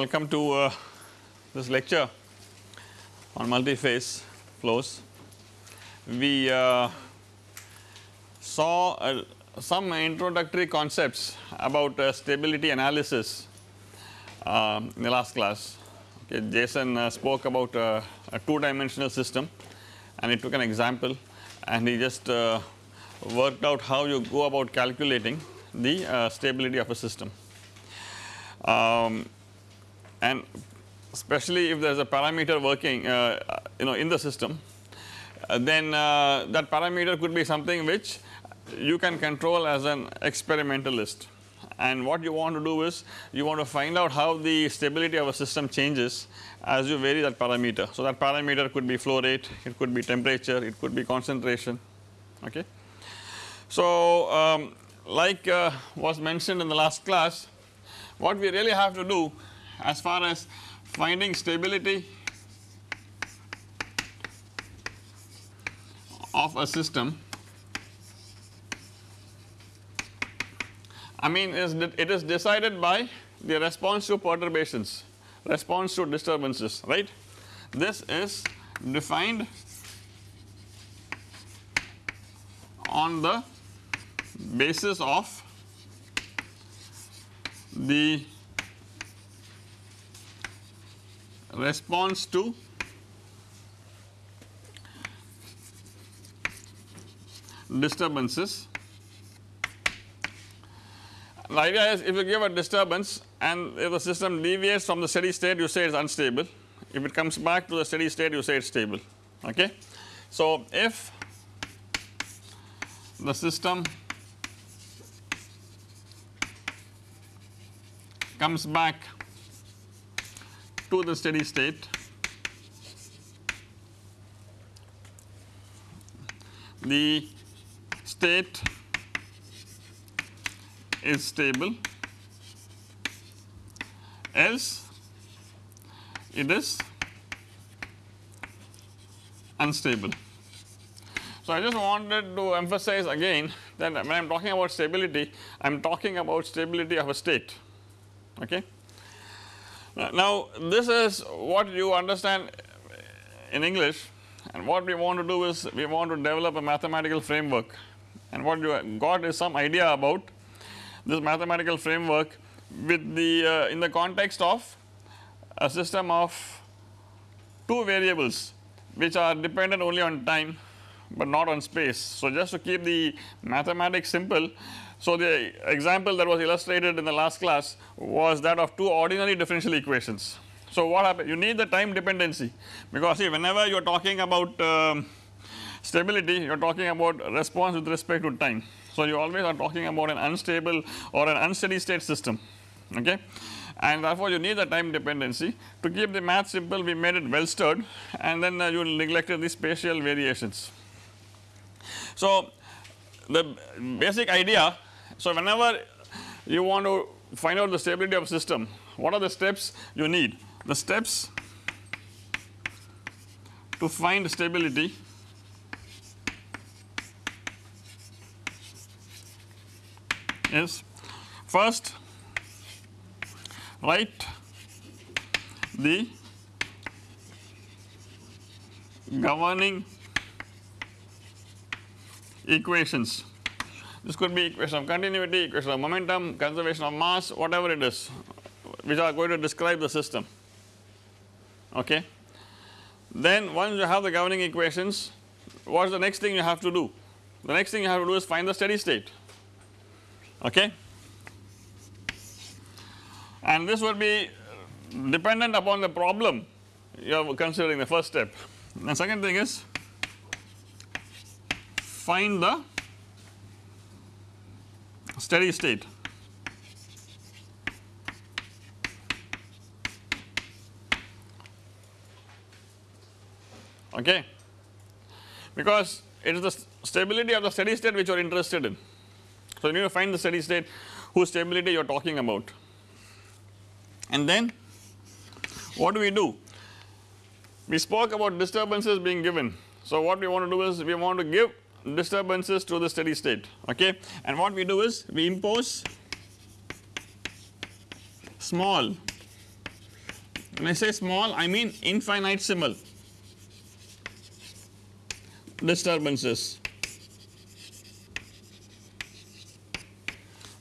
Welcome to uh, this lecture on multi-phase flows. We uh, saw uh, some introductory concepts about uh, stability analysis um, in the last class. Okay, Jason uh, spoke about uh, a two dimensional system and he took an example and he just worked out how you go about calculating the stability of a system. Um, and especially if there is a parameter working uh, you know in the system uh, then uh, that parameter could be something which you can control as an experimentalist and what you want to do is you want to find out how the stability of a system changes as you vary that parameter. So, that parameter could be flow rate, it could be temperature, it could be concentration okay. So, um, like uh, was mentioned in the last class what we really have to do as far as finding stability of a system I mean is it is decided by the response to perturbations response to disturbances right? This is defined on the basis of the response to disturbances. The idea is if you give a disturbance and if the system deviates from the steady state you say it is unstable, if it comes back to the steady state you say it is stable okay. So, if the system comes back to the steady state the state is stable else it is unstable. So, I just wanted to emphasize again that when I am talking about stability I am talking about stability of a state okay. Now this is what you understand in English and what we want to do is we want to develop a mathematical framework. And what you got is some idea about this mathematical framework with the uh, in the context of a system of two variables which are dependent only on time but not on space. So just to keep the mathematics simple so, the example that was illustrated in the last class was that of two ordinary differential equations. So, what happened you need the time dependency because see whenever you are talking about um, stability you are talking about response with respect to time. So, you always are talking about an unstable or an unsteady state system okay and therefore, you need the time dependency to keep the math simple we made it well stirred and then uh, you neglected the spatial variations. So, the basic idea so, whenever you want to find out the stability of system, what are the steps you need? The steps to find stability is first write the governing equations this could be equation of continuity, equation of momentum, conservation of mass, whatever it is which are going to describe the system okay. Then once you have the governing equations what is the next thing you have to do? The next thing you have to do is find the steady state okay and this will be dependent upon the problem you are considering the first step. And second thing is find the steady state. Okay, because it is the stability of the steady state which you are interested in. So, you need to find the steady state whose stability you are talking about and then what do we do? We spoke about disturbances being given. So, what we want to do is we want to give disturbances to the steady state okay? And what we do is we impose small. When I say small I mean infinitesimal disturbances.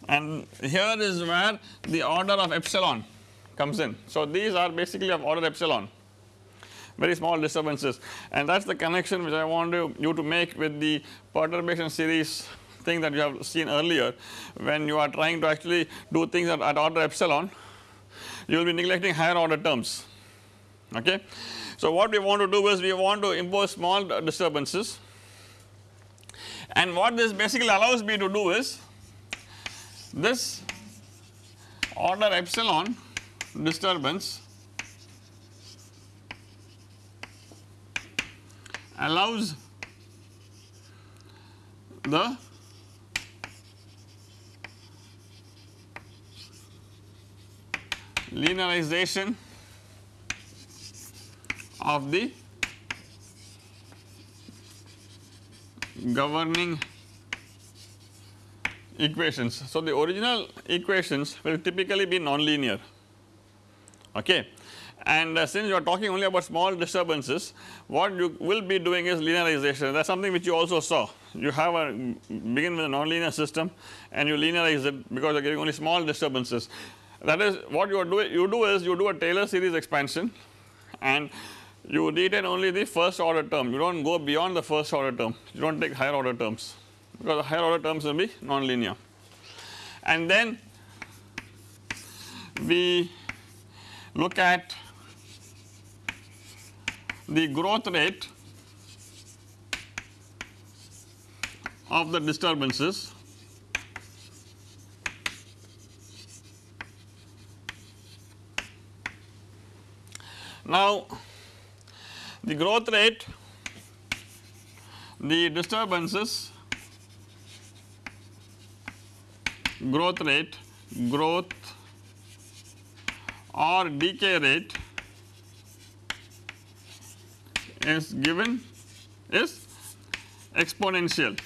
And here is where the order of epsilon comes in. So, these are basically of order epsilon very small disturbances. And that is the connection which I want you, you to make with the perturbation series thing that you have seen earlier. When you are trying to actually do things at, at order epsilon you will be neglecting higher order terms. Okay. So, what we want to do is we want to impose small disturbances. And what this basically allows me to do is this order epsilon disturbance allows the linearization of the governing equations. So, the original equations will typically be nonlinear. Okay and uh, since you are talking only about small disturbances what you will be doing is linearization. That is something which you also saw. You have a begin with a nonlinear system and you linearize it because you are getting only small disturbances. That is what you are doing you do is you do a Taylor series expansion and you retain only the first order term. You do not go beyond the first order term. You do not take higher order terms because the higher order terms will be nonlinear. And then we look at the growth rate of the disturbances Now, the growth rate, the disturbances, growth rate, growth or decay rate is given is exponential.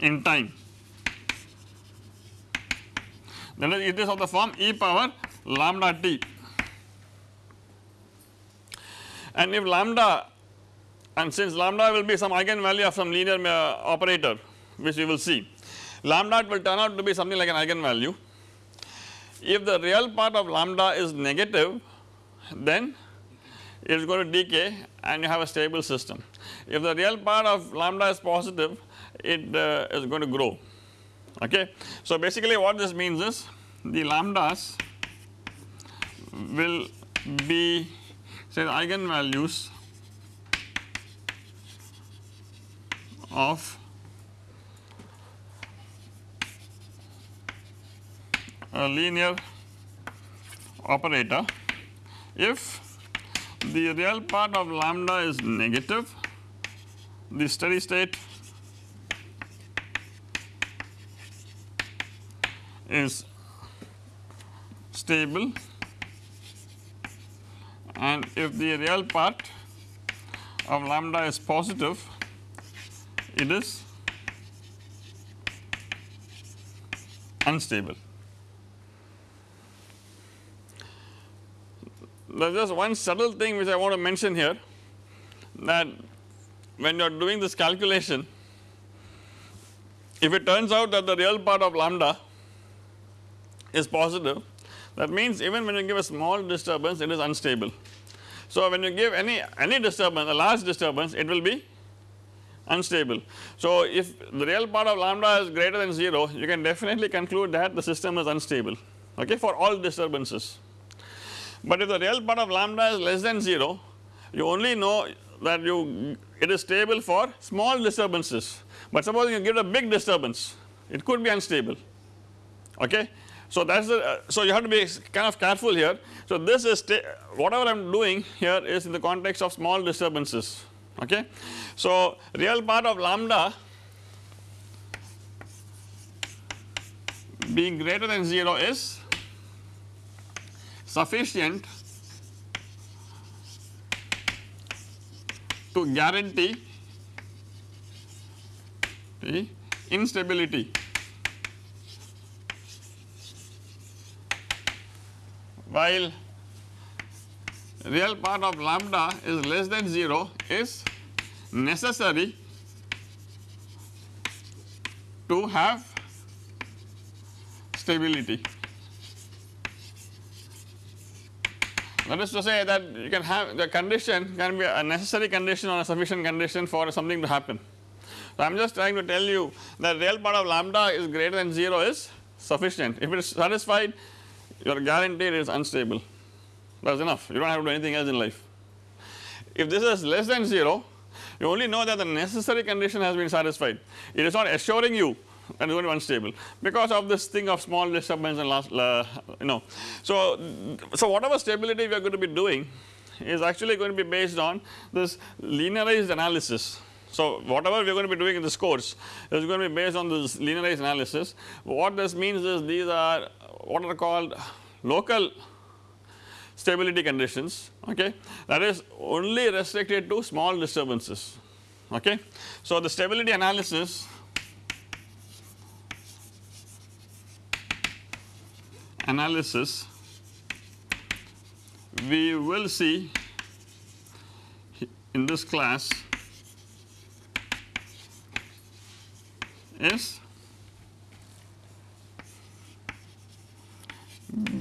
in time. Then it is of the form e power lambda t. And if lambda and since lambda will be some eigenvalue of some linear uh, operator which we will see lambda will turn out to be something like an eigenvalue if the real part of lambda is negative then it is going to decay and you have a stable system. If the real part of lambda is positive it uh, is going to grow okay. So basically what this means is the lambdas will be say the eigenvalues of linear operator if the real part of lambda is negative the steady state is stable and if the real part of lambda is positive it is unstable. There is just one subtle thing which I want to mention here that when you are doing this calculation if it turns out that the real part of lambda is positive that means even when you give a small disturbance it is unstable. So when you give any any disturbance a large disturbance it will be unstable. So if the real part of lambda is greater than 0 you can definitely conclude that the system is unstable okay for all disturbances. But if the real part of lambda is less than 0 you only know that you it is stable for small disturbances but suppose you give a big disturbance it could be unstable okay so that is the uh, so you have to be kind of careful here. So this is whatever I am doing here is in the context of small disturbances okay. So real part of lambda being greater than 0 is sufficient to guarantee the instability. While real part of lambda is less than 0 is necessary to have stability. That is to say that you can have the condition can be a necessary condition or a sufficient condition for something to happen. So, I am just trying to tell you that real part of lambda is greater than 0 is sufficient. If it is satisfied you are guaranteed it is unstable that is enough you do not have to do anything else in life. If this is less than 0 you only know that the necessary condition has been satisfied it is not assuring you is going unstable because of this thing of small disturbance and last uh, you know. So, so whatever stability we are going to be doing is actually going to be based on this linearized analysis. So, whatever we are going to be doing in this course is going to be based on this linearized analysis. What this means is these are what are called local stability conditions okay that is only restricted to small disturbances okay. So, the stability analysis analysis we will see in this class is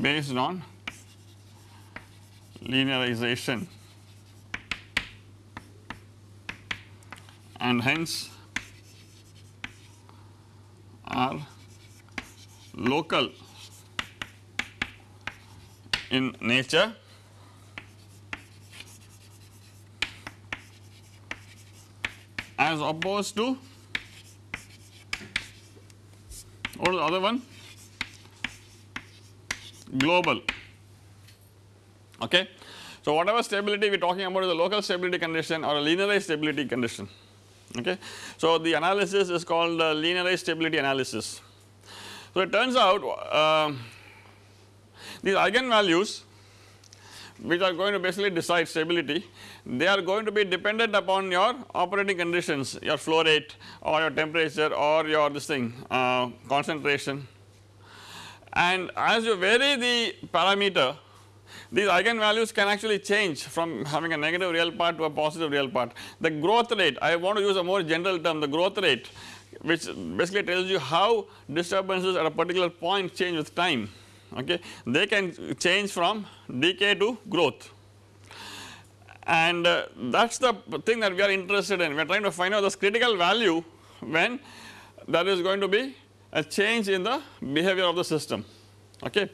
based on linearization. And hence are local in nature as opposed to what is the other one global okay. So, whatever stability we are talking about is a local stability condition or a linearized stability condition okay. So, the analysis is called the linearized stability analysis. So, it turns out uh, these eigenvalues which are going to basically decide stability they are going to be dependent upon your operating conditions your flow rate or your temperature or your this thing uh, concentration and as you vary the parameter these eigenvalues can actually change from having a negative real part to a positive real part. The growth rate I want to use a more general term the growth rate which basically tells you how disturbances at a particular point change with time okay? They can change from decay to growth. And uh, that is the thing that we are interested in. We are trying to find out this critical value when there is going to be a change in the behavior of the system. Okay.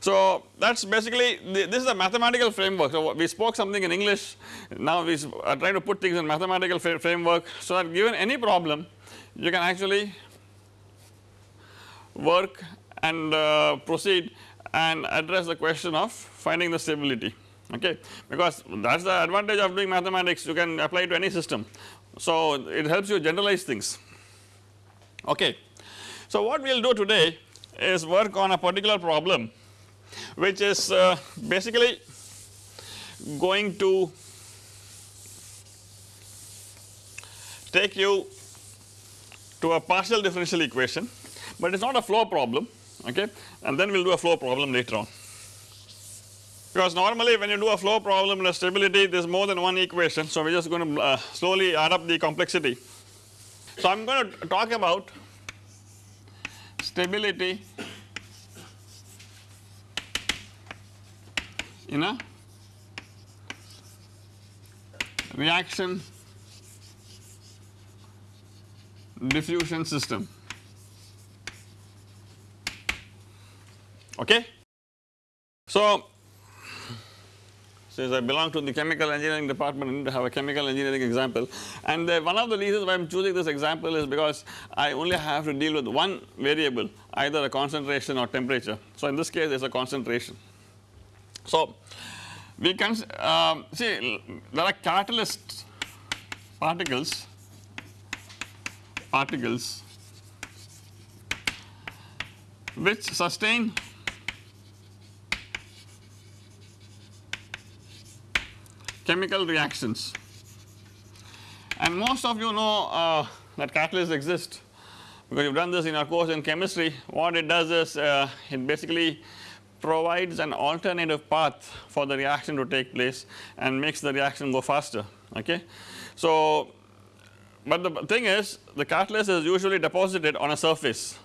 So that is basically the, this is a mathematical framework. So we spoke something in English. Now we are trying to put things in mathematical framework. So that given any problem you can actually work and uh, proceed and address the question of finding the stability. Okay? Because that is the advantage of doing mathematics. You can apply to any system. So it helps you generalize things. Okay. So what we will do today is work on a particular problem which is uh, basically going to take you to a partial differential equation but it is not a flow problem okay and then we will do a flow problem later on. Because normally when you do a flow problem in a stability there is more than one equation so we are just going to uh, slowly add up the complexity. So I am going to talk about stability in a reaction diffusion system okay. So since I belong to the chemical engineering department I need to have a chemical engineering example and uh, one of the reasons why I am choosing this example is because I only have to deal with one variable either a concentration or temperature. So in this case there is a concentration. So we can uh, see there are catalyst particles particles which sustain chemical reactions. And most of you know uh, that catalysts exist because you have done this in our course in chemistry. What it does is uh, it basically provides an alternative path for the reaction to take place and makes the reaction go faster okay. So but the thing is the catalyst is usually deposited on a surface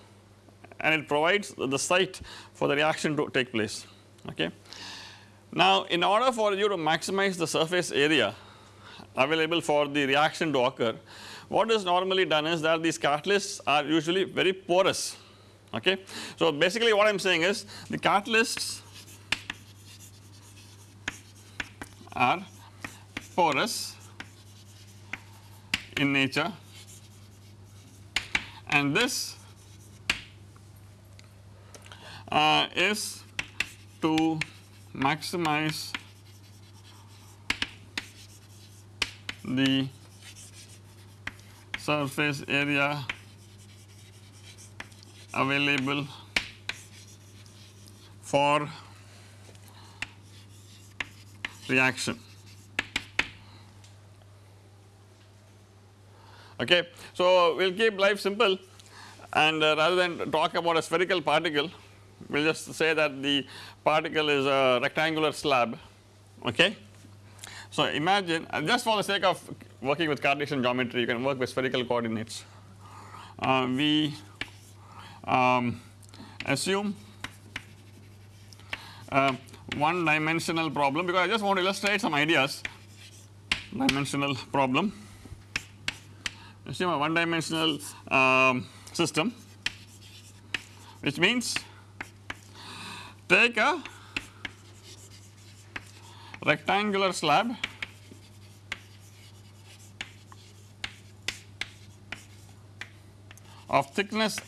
and it provides the site for the reaction to take place okay. Now in order for you to maximize the surface area available for the reaction to occur what is normally done is that these catalysts are usually very porous okay. So basically what I am saying is the catalysts are porous in nature and this uh, is to maximize the surface area available for reaction. Okay. So, we will keep life simple and uh, rather than talk about a spherical particle we will just say that the particle is a rectangular slab okay. So imagine uh, just for the sake of working with Cartesian geometry you can work with spherical coordinates. Uh, we um, assume uh, one dimensional problem because I just want to illustrate some ideas dimensional problem assume a one dimensional um, system which means take a rectangular slab. Of thickness.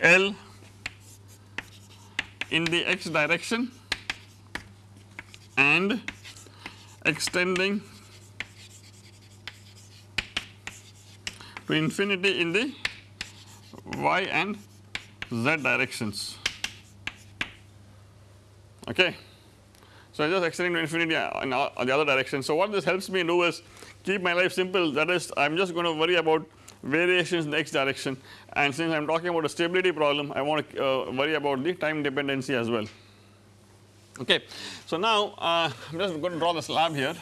L. In the x direction. And extending to infinity in the y and z directions okay. So I just extending to infinity in the other direction. So what this helps me do is keep my life simple that is I am just going to worry about variations in the x direction and since I am talking about a stability problem I want to uh, worry about the time dependency as well okay. So now uh, I am just going to draw the slab here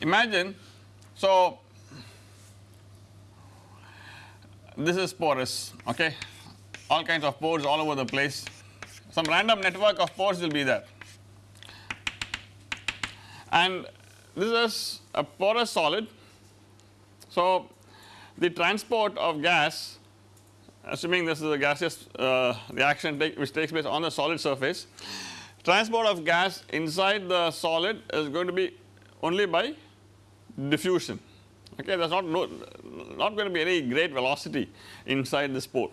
imagine so this is porous okay? All kinds of pores all over the place. Some random network of pores will be there. And this is a porous solid. So the transport of gas assuming this is a gaseous uh, reaction take, which takes place on the solid surface transport of gas inside the solid is going to be only by diffusion okay there is not no, not going to be any great velocity inside this pore.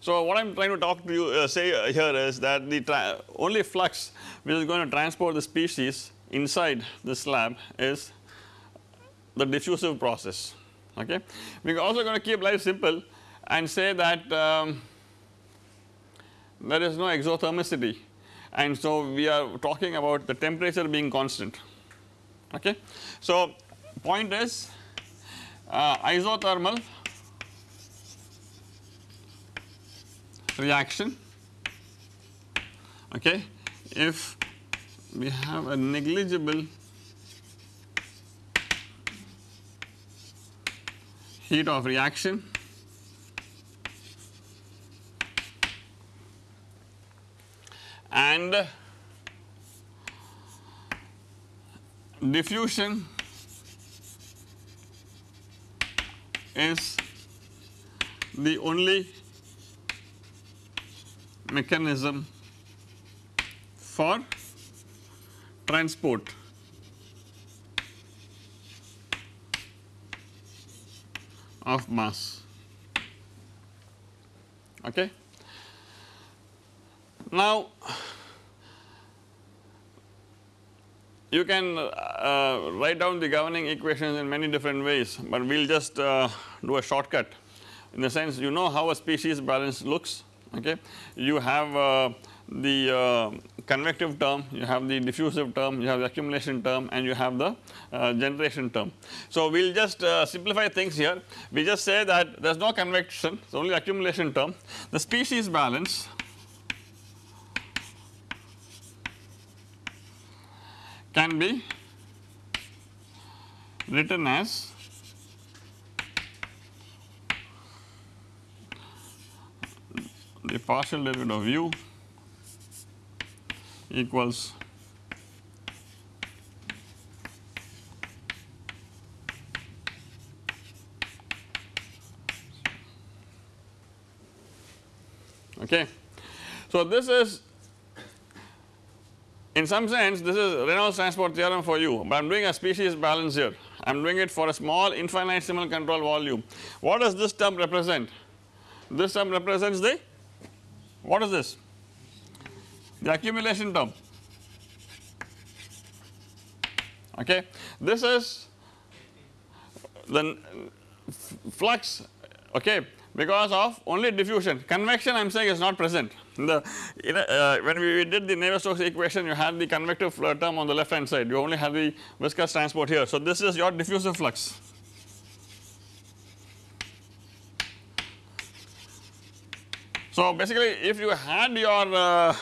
So what I am trying to talk to you uh, say here is that the only flux which is going to transport the species inside the slab is the diffusive process okay. We are also going to keep life simple and say that um, there is no exothermicity and so we are talking about the temperature being constant okay. So point is uh, isothermal. Reaction. Okay. If we have a negligible heat of reaction and diffusion is the only mechanism for transport of mass okay. Now you can uh, write down the governing equations in many different ways, but we will just uh, do a shortcut in the sense you know how a species balance looks okay. You have uh, the uh, convective term, you have the diffusive term, you have the accumulation term and you have the uh, generation term. So, we will just uh, simplify things here, we just say that there is no convection, it is only accumulation term. The species balance can be written as the partial derivative of u equals okay. So, this is in some sense this is Reynolds transport theorem for you, but I am doing a species balance here, I am doing it for a small infinitesimal control volume. What does this term represent? This term represents the what is this? The accumulation term okay. This is the flux okay because of only diffusion convection I am saying is not present the uh, when we did the Navier-Stokes equation you had the convective flow term on the left hand side. You only have the viscous transport here. So, this is your diffusive flux. So, basically if you had your uh,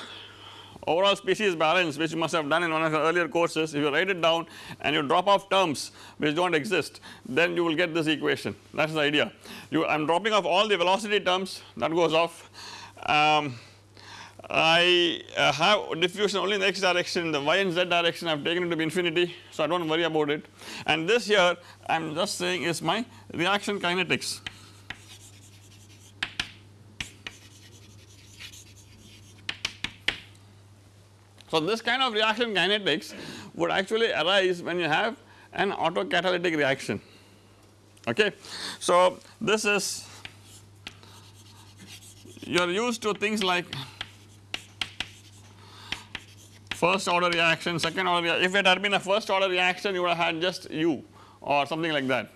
overall species balance which you must have done in one of the earlier courses if you write it down and you drop off terms which do not exist then you will get this equation. That is the idea. You I am dropping off all the velocity terms. That goes off. Um, I uh, have diffusion only in the x direction the y and z direction I have taken it to be infinity so I do not worry about it. And this here I am just saying is my reaction kinetics. So, this kind of reaction kinetics would actually arise when you have an autocatalytic reaction. Okay. So, this is you are used to things like first order reaction, second order if it had been a first order reaction you would have had just U or something like that,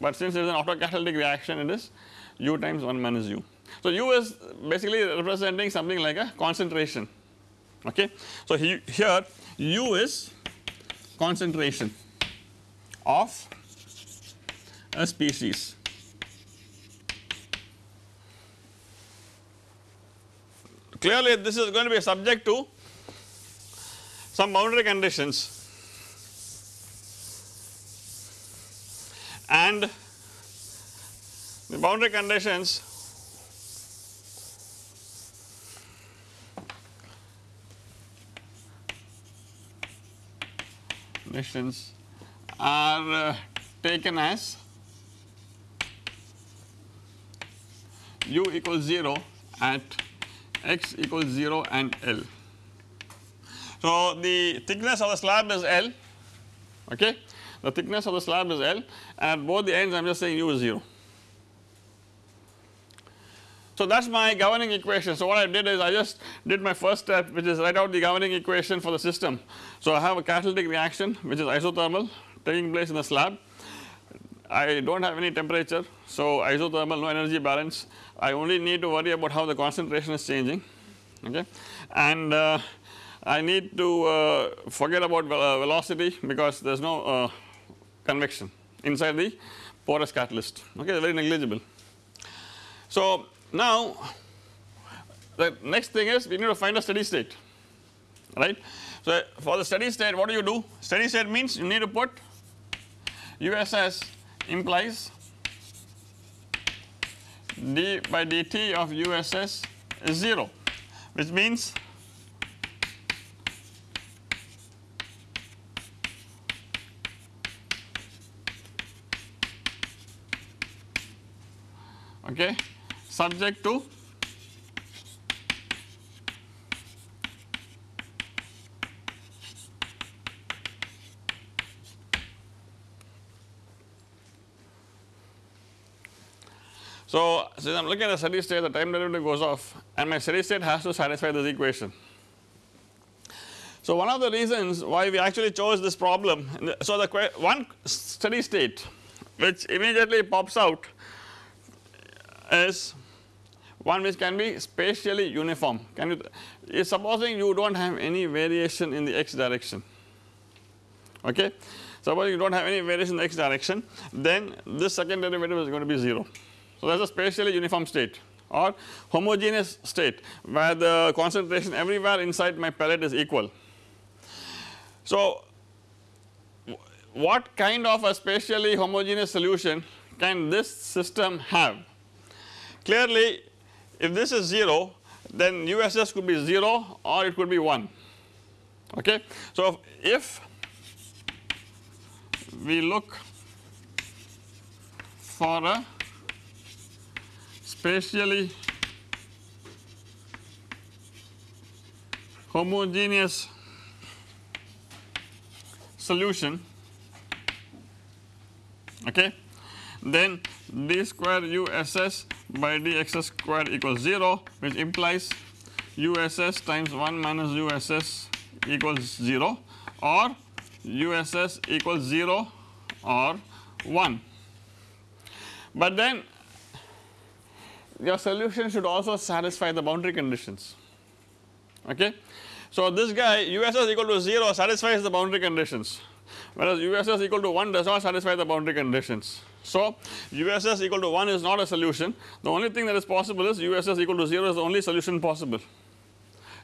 but since it is an autocatalytic reaction it is U times 1 minus U. So, U is basically representing something like a concentration okay. So, he, here U is concentration of a species. Clearly this is going to be subject to some boundary conditions and the boundary conditions conditions are uh, taken as u equals 0 at x equals 0 and L. So, the thickness of the slab is L okay the thickness of the slab is L and at both the ends I am just saying u is 0. So, that is my governing equation. So, what I did is I just did my first step which is write out the governing equation for the system. So, I have a catalytic reaction which is isothermal taking place in the slab. I do not have any temperature. So, isothermal no energy balance I only need to worry about how the concentration is changing okay and uh, I need to uh, forget about uh, velocity because there is no uh, convection inside the porous catalyst okay very negligible. So, now the next thing is we need to find a steady state right. So for the steady state what do you do? Steady state means you need to put USS implies d by dt of USS is 0 which means okay subject to So, since I am looking at the steady state the time derivative goes off and my steady state has to satisfy this equation. So, one of the reasons why we actually chose this problem so the one steady state which immediately pops out is one which can be spatially uniform. Can you supposing you do not have any variation in the x direction okay? Suppose you do not have any variation in the x direction then this second derivative is going to be 0 so that is a spatially uniform state or homogeneous state where the concentration everywhere inside my pellet is equal. So what kind of a spatially homogeneous solution can this system have clearly if this is 0 then USS could be 0 or it could be 1 okay. So if we look for a spatially homogeneous solution okay then d square uss by dx square equals 0 which implies uss times 1 minus uss equals 0 or uss equals 0 or 1. But then your solution should also satisfy the boundary conditions okay. So this guy uss equal to 0 satisfies the boundary conditions whereas uss equal to 1 does not satisfy the boundary conditions. So uss equal to 1 is not a solution the only thing that is possible is uss equal to 0 is the only solution possible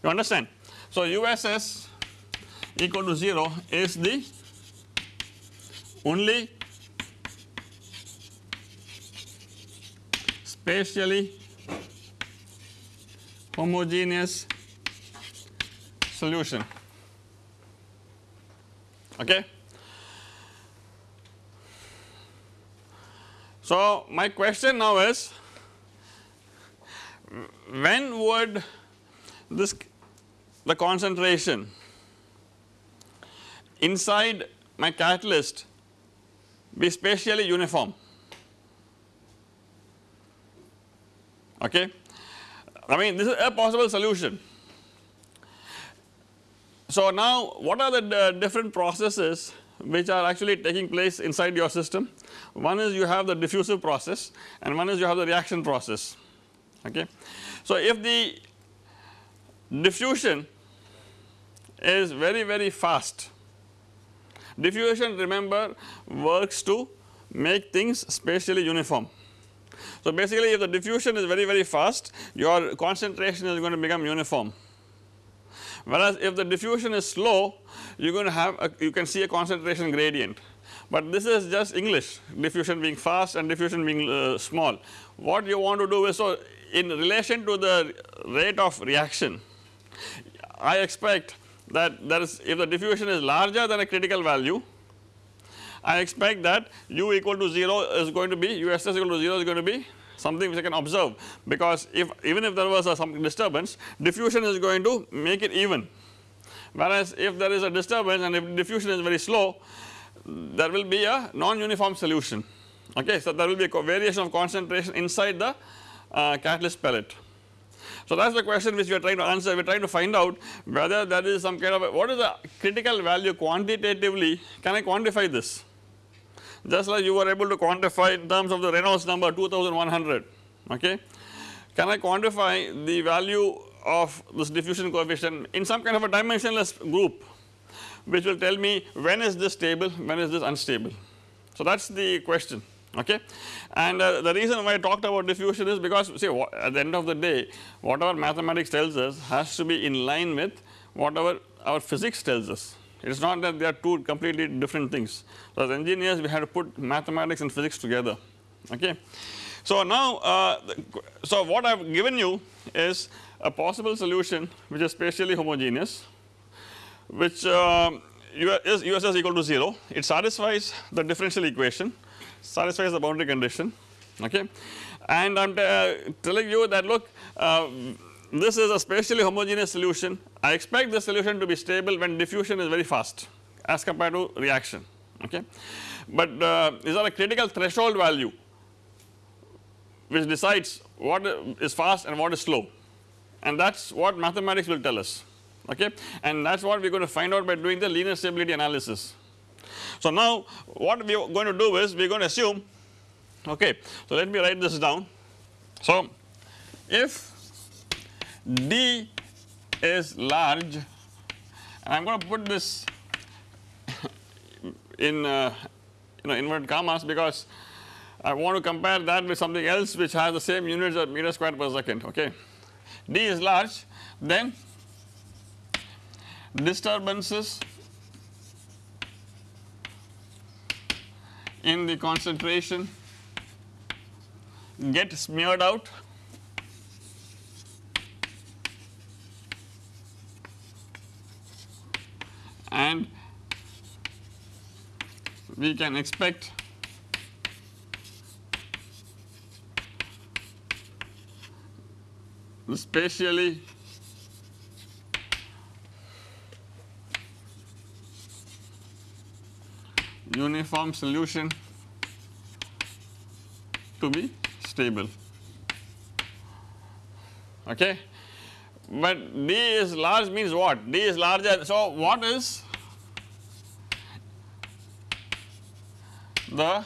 you understand. So uss equal to 0 is the only spatially homogeneous solution okay. So my question now is when would this the concentration inside my catalyst be spatially uniform okay. I mean this is a possible solution. So now what are the uh, different processes which are actually taking place inside your system one is you have the diffusive process and one is you have the reaction process okay. So if the diffusion is very very fast diffusion remember works to make things spatially uniform. So basically if the diffusion is very very fast your concentration is going to become uniform whereas if the diffusion is slow you are going to have a, you can see a concentration gradient but this is just English diffusion being fast and diffusion being uh, small. What you want to do is so in relation to the rate of reaction I expect that there is if the diffusion is larger than a critical value I expect that u equal to 0 is going to be uss equal to 0 is going to be something which I can observe. Because if even if there was a some disturbance diffusion is going to make it even. Whereas if there is a disturbance and if diffusion is very slow there will be a non-uniform solution. Okay. So there will be a variation of concentration inside the uh, catalyst pellet. So that is the question which we are trying to answer. We are trying to find out whether there is some kind of a, what is the critical value quantitatively? Can I quantify this just like you were able to quantify in terms of the Reynolds number 2100 okay. Can I quantify the value of this diffusion coefficient in some kind of a dimensionless group which will tell me when is this stable when is this unstable. So that is the question okay. And uh, the reason why I talked about diffusion is because see at the end of the day whatever mathematics tells us has to be in line with whatever our physics tells us. It is not that they are two completely different things. So as engineers we have to put mathematics and physics together okay. So now uh, so what I have given you is a possible solution which is spatially homogeneous which uh, is USS equal to 0 it satisfies the differential equation satisfies the boundary condition okay and I am uh, telling you that look uh, this is a spatially homogeneous solution I expect the solution to be stable when diffusion is very fast as compared to reaction okay. But uh, is there a critical threshold value which decides what is fast and what is slow and that is what mathematics will tell us okay and that is what we are going to find out by doing the linear stability analysis. So now what we are going to do is we are going to assume okay so let me write this down. So if d is large. And I am going to put this in uh, you know inverted commas because I want to compare that with something else which has the same units of meter square per second okay. d is large. Then disturbances in the concentration get smeared out and we can expect spatially uniform solution to be stable okay. But D is large means what? D is larger so what is the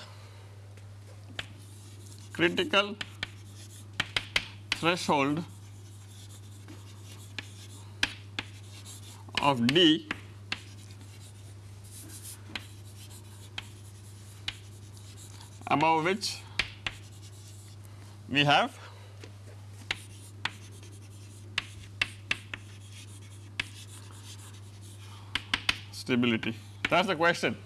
critical threshold of D above which we have stability. That is the question.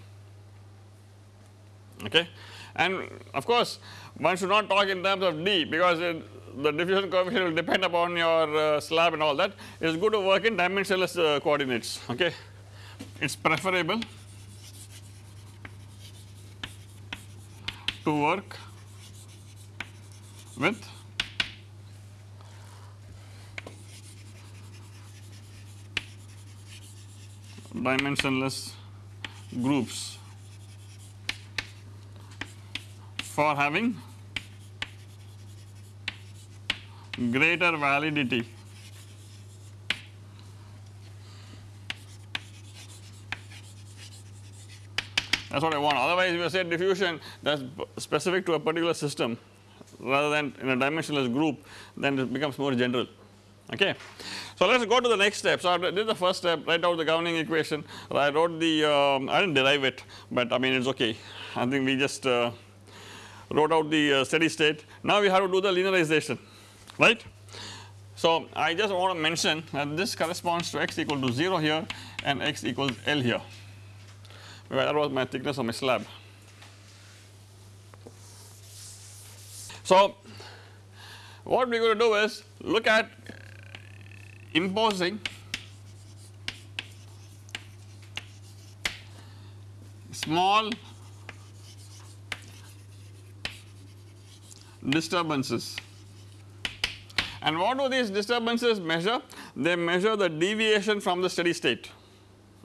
Okay? And of course one should not talk in terms of D because it, the diffusion coefficient will depend upon your uh, slab and all that. It is good to work in dimensionless uh, coordinates okay? It is preferable to work with dimensionless groups. For having greater validity. That is what I want. Otherwise if you say diffusion that is specific to a particular system rather than in a dimensionless group then it becomes more general. Okay. So let us go to the next step. So I did the first step write out the governing equation I wrote the um, I did not derive it but I mean it is okay I think we just uh, wrote out the uh, steady state now we have to do the linearization right. So I just want to mention that this corresponds to x equal to 0 here and x equals L here that was my thickness of my slab. So what we are going to do is look at imposing small disturbances and what do these disturbances measure? They measure the deviation from the steady state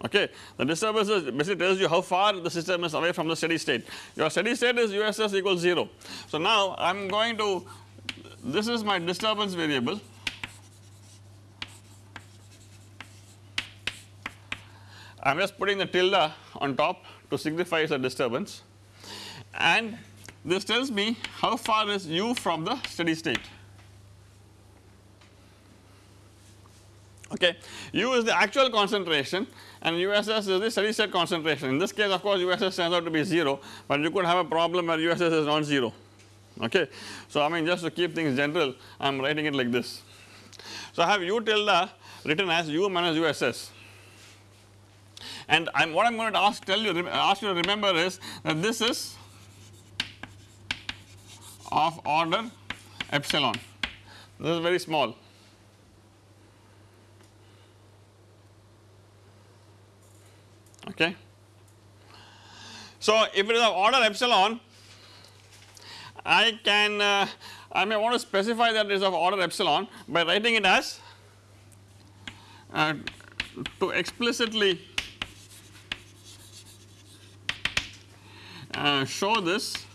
okay. The disturbances basically tells you how far the system is away from the steady state. Your steady state is USS equals 0. So now I am going to this is my disturbance variable I am just putting the tilde on top to signify the disturbance and this tells me how far is u from the steady state okay. U is the actual concentration and USS is the steady state concentration. In this case of course USS turns out to be 0 but you could have a problem where USS is non-zero okay. So I mean just to keep things general I am writing it like this. So I have U tilde written as U minus USS and I am what I am going to ask tell you ask you to remember is that this is of order epsilon this is very small okay. So if it is of order epsilon I can uh, I may want to specify that it is of order epsilon by writing it as uh, to explicitly uh, show this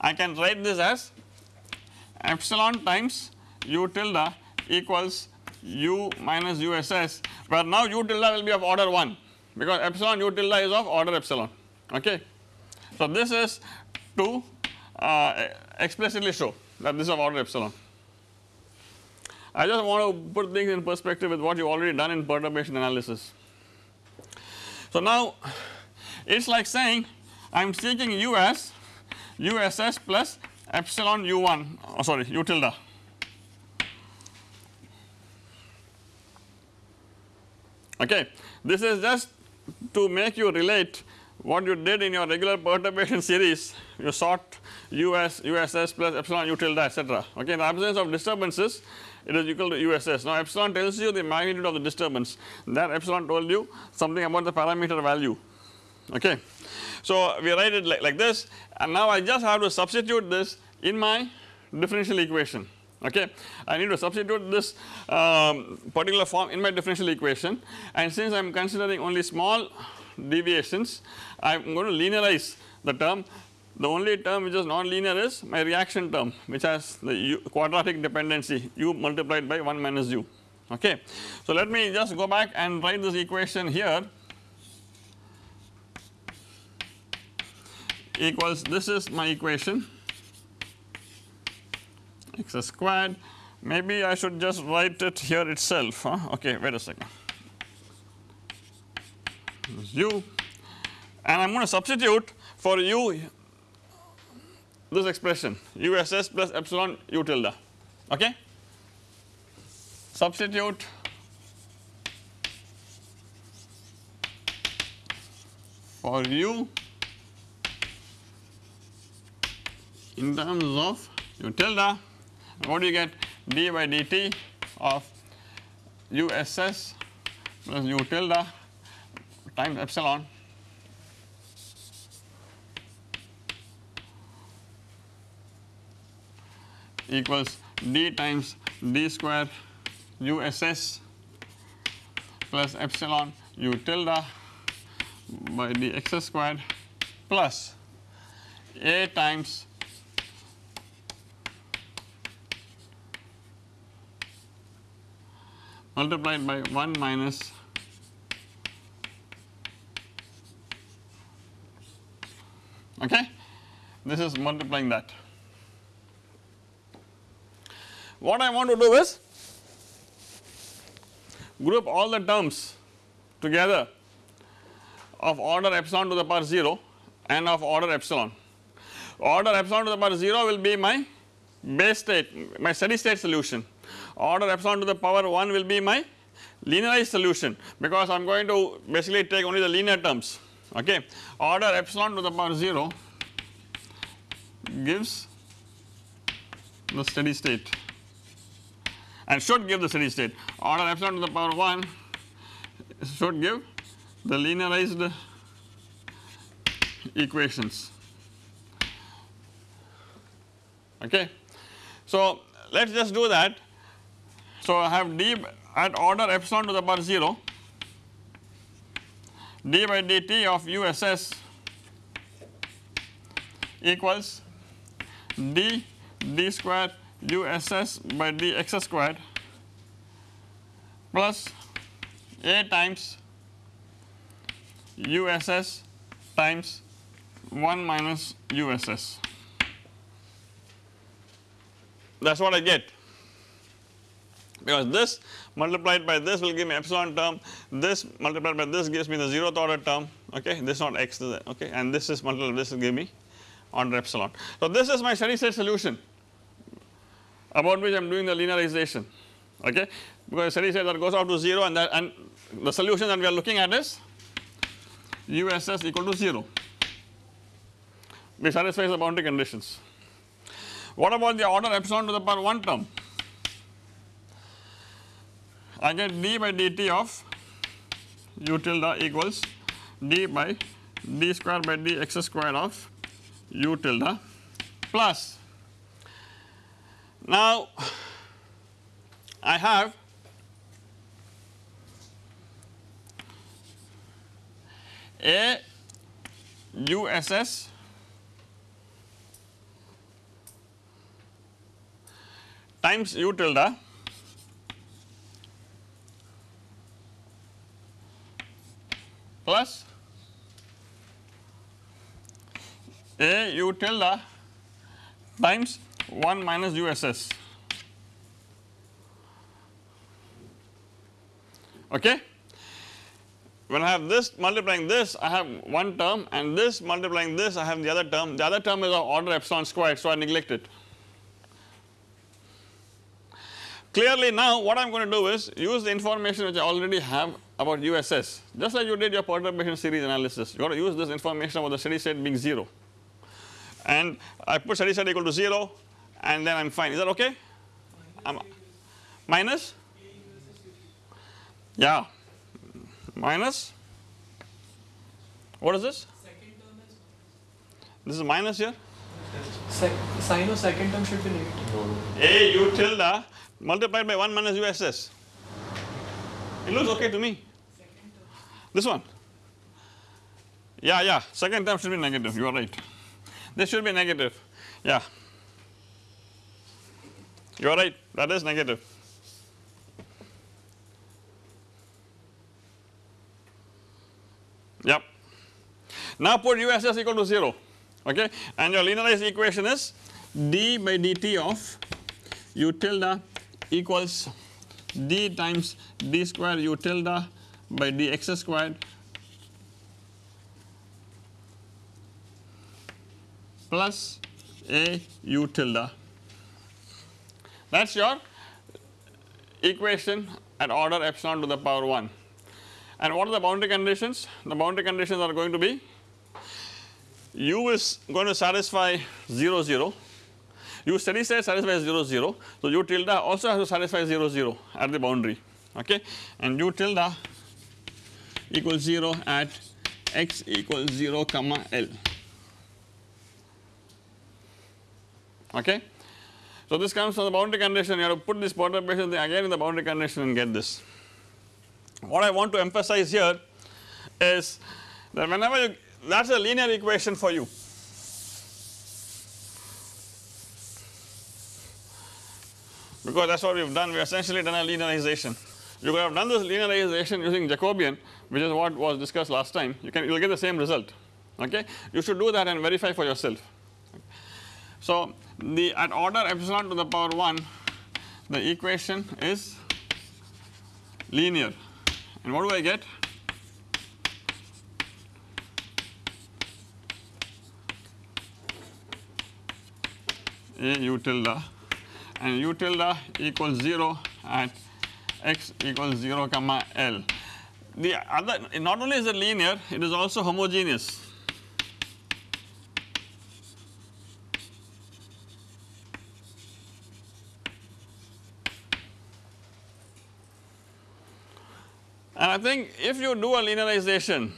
I can write this as epsilon times u tilde equals u minus uss where now u tilde will be of order 1 because epsilon u tilde is of order epsilon okay. So this is to uh, explicitly show that this is of order epsilon. I just want to put things in perspective with what you already done in perturbation analysis. So now it is like saying I am seeking u as uss plus epsilon u1 oh sorry u tilde. Okay. This is just to make you relate what you did in your regular perturbation series. You sort us uss plus epsilon u tilde etc okay in the absence of disturbances it is equal to uss now epsilon tells you the magnitude of the disturbance. That epsilon told you something about the parameter value okay. So we write it like, like this and now I just have to substitute this in my differential equation okay. I need to substitute this um, particular form in my differential equation and since I am considering only small deviations I am going to linearize the term the only term which is non-linear is my reaction term which has the u quadratic dependency u multiplied by 1 minus u okay. So let me just go back and write this equation here equals this is my equation. X squared. Maybe I should just write it here itself huh? okay wait a second. U. And I am going to substitute for u this expression uss plus epsilon u tilde okay. Substitute. For u in terms of u tilde what do you get d by dt of uss plus u tilde times epsilon. Equals d times d square uss plus epsilon u tilde by dx squared plus a times multiplied by 1 minus okay this is multiplying that. What I want to do is group all the terms together of order epsilon to the power 0 and of order epsilon. Order epsilon to the power 0 will be my base state my steady state solution order epsilon to the power 1 will be my linearized solution because I am going to basically take only the linear terms okay. Order epsilon to the power 0 gives the steady state and should give the steady state. Order epsilon to the power 1 should give the linearized equations okay. So let us just do that so, I have d at order epsilon to the power 0 d by dt of uss equals d d square uss by dx squared plus a times uss times 1 minus uss that is what I get because this multiplied by this will give me epsilon term, this multiplied by this gives me the zeroth order term okay, this is not x okay and this is multiplied this will give me order epsilon. So this is my steady state solution about which I am doing the linearization okay because steady state that goes out to 0 and that and the solution that we are looking at is USS equal to 0 which satisfies the boundary conditions. What about the order epsilon to the power 1 term? I get d by dt of u tilde equals d by d square by dx square of u tilde plus. Now I have a USS times u tilde plus a u tilde times 1 minus USS okay. When I have this multiplying this I have one term and this multiplying this I have the other term the other term is of order epsilon squared so I neglect it. Clearly now what I am going to do is use the information which I already have about USS just like you did your perturbation series analysis. You got to use this information about the steady state being 0 and I put steady state equal to 0 and then I am fine. Is that okay? Minus, minus? yeah. Minus? What is this? This is minus here? Sec sign of second term should be negative. A u tilde multiplied by 1 minus uss it looks okay to me. This one. Yeah yeah. Second term should be negative. You are right. This should be negative. Yeah. You are right. That is negative. Yep. Now put uss equal to 0 okay? And your linearized equation is d by dt of u tilde equals d times d square u tilde by dx squared plus a u tilde that is your equation at order epsilon to the power 1 and what are the boundary conditions? The boundary conditions are going to be u is going to satisfy 0 0 u steady state satisfies 0 0 so u tilde also has to satisfy 0 0 at the boundary okay and u tilde equals 0 at x equals 0 comma L okay. So this comes from the boundary condition you have to put this perturbation again in the boundary condition and get this. What I want to emphasize here is that whenever you that is a linear equation for you because that is what we have done. We have essentially done a linearization. You could have done this linearization using Jacobian which is what was discussed last time. You can you will get the same result. Okay? You should do that and verify for yourself. So the at order epsilon to the power 1 the equation is linear. And what do I get? A u tilde and u tilde equals 0 at x equals 0 comma L. The other not only is it linear it is also homogeneous. And I think if you do a linearization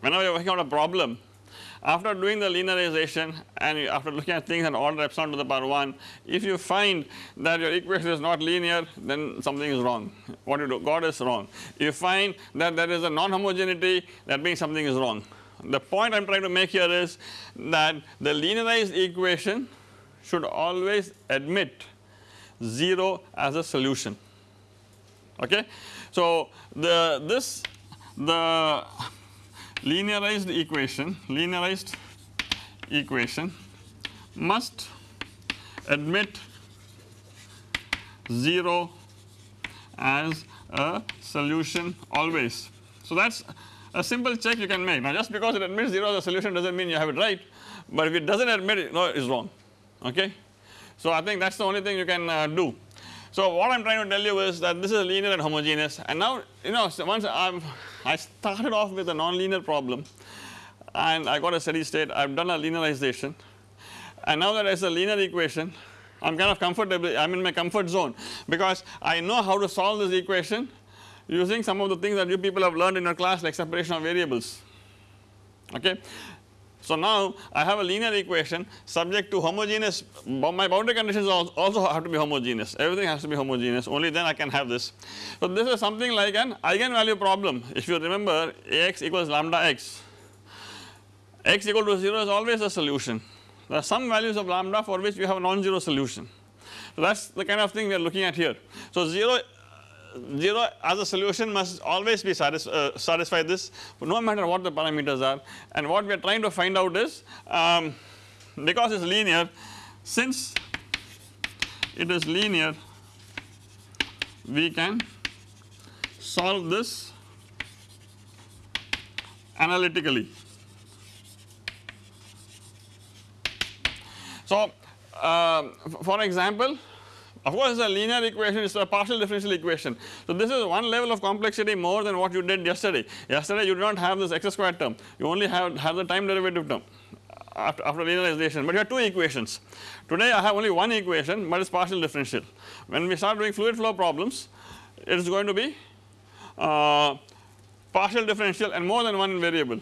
whenever you are working on a problem after doing the linearization and after looking at things in order epsilon to the power 1 if you find that your equation is not linear then something is wrong what you do got is wrong. You find that there is a non-homogeneity that means something is wrong. The point I am trying to make here is that the linearized equation should always admit 0 as a solution okay. So the this the linearized equation linearized equation must admit 0 as a solution always. So that is a simple check you can make now just because it admits 0 as a solution does not mean you have it right but if it does not admit it no it is wrong okay. So I think that is the only thing you can uh, do. So what I am trying to tell you is that this is linear and homogeneous and now you know once I am I started off with a non-linear problem and I got a steady state. I have done a linearization. And now that a linear equation I am kind of comfortable I am in my comfort zone because I know how to solve this equation using some of the things that you people have learned in your class like separation of variables. Okay. So now I have a linear equation subject to homogeneous my boundary conditions also have to be homogeneous everything has to be homogeneous only then I can have this. So this is something like an eigenvalue problem if you remember Ax equals lambda x, x equal to 0 is always a solution there are some values of lambda for which we have a non-zero solution. So that is the kind of thing we are looking at here. So 0 0 as a solution must always be satis uh, satisfy this no matter what the parameters are and what we are trying to find out is um, because it is linear since it is linear we can solve this analytically. So, uh, for example of course, a linear equation, it's a partial differential equation. So, this is one level of complexity more than what you did yesterday. Yesterday you did not have this x squared term, you only have, have the time derivative term after, after linearization, but you have two equations. Today I have only one equation, but it's partial differential. When we start doing fluid flow problems, it is going to be uh, partial differential and more than one variable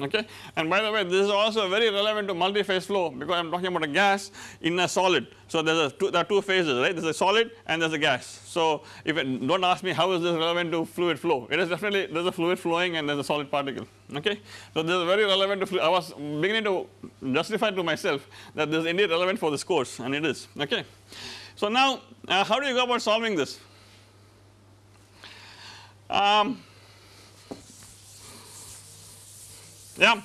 okay. And by the way this is also very relevant to multi-phase flow because I am talking about a gas in a solid. So there is two, there are two phases right there is a solid and there is a gas. So if it, do not ask me how is this relevant to fluid flow it is definitely there is a fluid flowing and there is a solid particle okay. So this is very relevant to I was beginning to justify to myself that this is indeed relevant for this course and it is okay. So now uh, how do you go about solving this? Um, Yeah.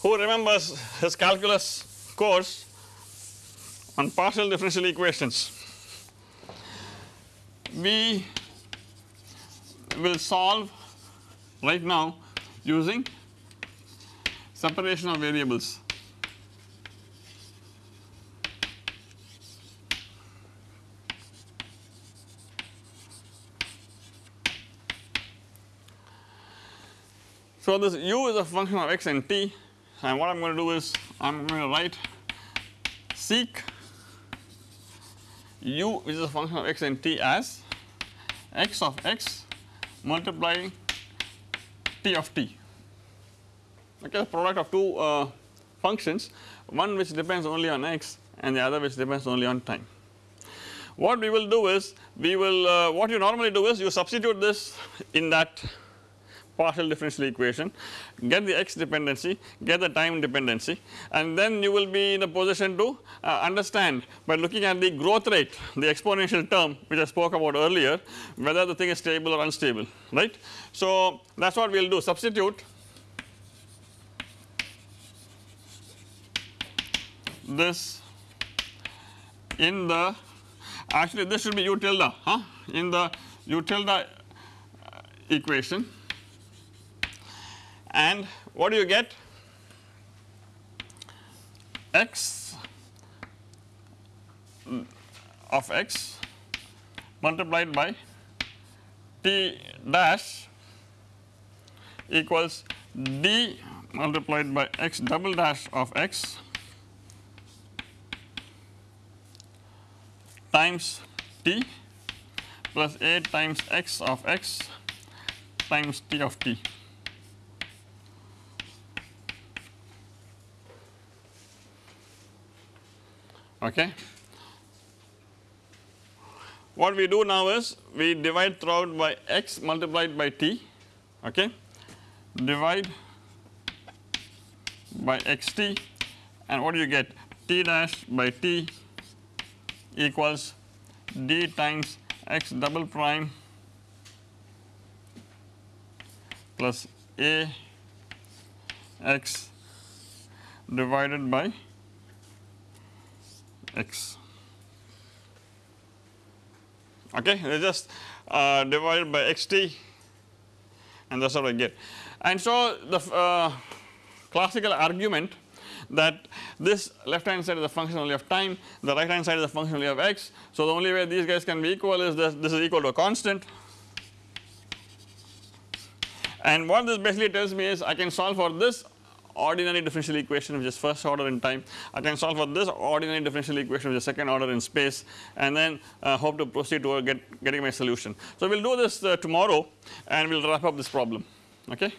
Who remembers his calculus course on partial differential equations? We will solve right now using separation of variables. So, this u is a function of x and t and what I am going to do is I am going to write seek u which is a function of x and t as x of x multiplying t of t okay the product of two uh, functions one which depends only on x and the other which depends only on time. What we will do is we will uh, what you normally do is you substitute this in that partial differential equation, get the x dependency, get the time dependency and then you will be in a position to uh, understand by looking at the growth rate, the exponential term which I spoke about earlier whether the thing is stable or unstable right. So that is what we will do. Substitute this in the actually this should be u tilde huh? In the u tilde uh, equation and what do you get x of x multiplied by t dash equals d multiplied by x double dash of x times t plus a times x of x times t of t. okay. What we do now is we divide throughout by x multiplied by t okay divide by xt and what do you get t dash by t equals d times x double prime plus a x divided by x okay they just uh, divided by xt and that is what I get. And so the uh, classical argument that this left hand side is a function only of time, the right hand side is a function only of x. So the only way these guys can be equal is this, this is equal to a constant and what this basically tells me is I can solve for this ordinary differential equation which is first order in time. I can solve for this ordinary differential equation which is second order in space and then uh, hope to proceed toward get, getting my solution. So we will do this uh, tomorrow and we will wrap up this problem okay.